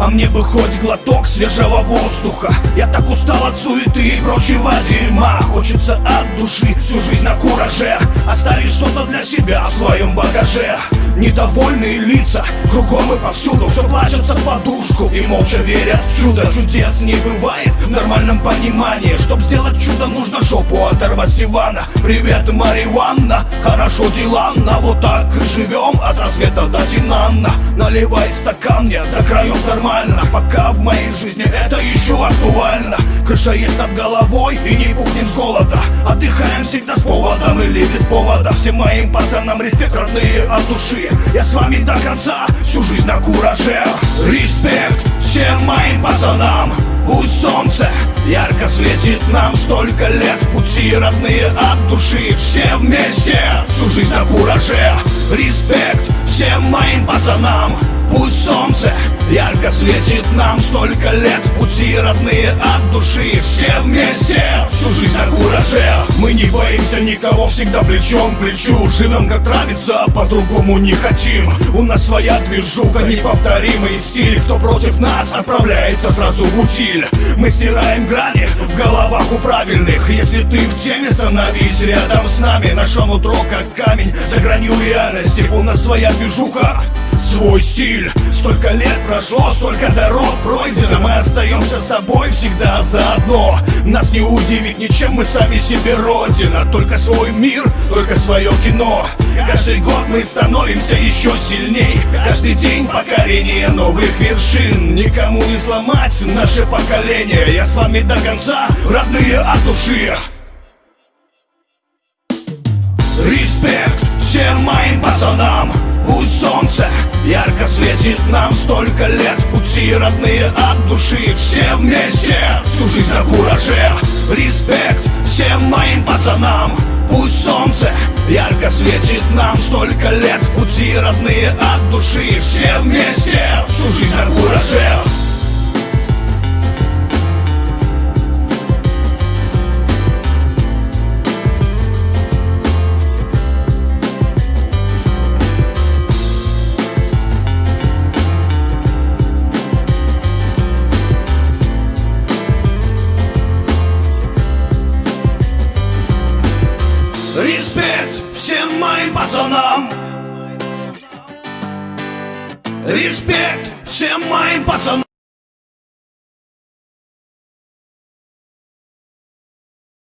Мне бы хоть глоток свежего воздуха. Я так устал от суеты и прочего дерьма. Хочется от души всю жизнь на кураже. Оставить что-то для себя в своем багаже. Недовольные лица кругом и повсюду. Все плачутся в подушку и молча верят в чудо. Чудес не бывает в нормальном понимании. Чтоб сделать чудо нужно жопу оторвать с дивана Привет, Мариванна, хорошо дела, на Вот так и живем. От рассвета до Тинанна. Наливай стакан мне до краев нормально. Пока в моей жизни это еще актуально. Крыша есть над головой и не пухнем с голода. Отдыхаем всегда с поводом или без повода. Всем моим пацанам респект родные от души. Я с вами до конца, всю жизнь на кураже. Респект всем моим пацанам. Пусть солнце ярко светит нам Столько лет. Пути родные от души. Все вместе, всю жизнь на кураже. Респект всем моим пацанам. Пусть солнце ярко светит нам Столько лет. Пути родные от души Все вместе, всю жизнь на кураже. Мы не боимся никого, всегда плечом к плечу. Живем как нравится, по-другому не хотим. У нас своя движуха, неповторимый стиль. Кто против нас, отправляется сразу в утиль. Мы стираем грани в головах у правильных. Если ты в теме, становись рядом с нами. Наше нутро как камень за гранью реальности. У нас своя движуха свой стиль. Столько лет прошло, столько дорог пройдено. Мы остаемся собой всегда заодно. Нас не удивить ничем, мы сами себе родина. Только свой мир, только свое кино. Каждый год мы становимся еще сильней. Каждый день покорение новых вершин. Никому не сломать наше поколение. Я с вами до конца, родные от души. Респект всем моим пацанам Пусть солнце. Ярко светит нам Столько лет пути родные от души. Все вместе, всю жизнь на кураже. Респект всем моим пацанам Пусть солнце ярко светит нам Столько лет пути родные от души. Все вместе, Респект всем моим пацанам. Респект всем моим пацанам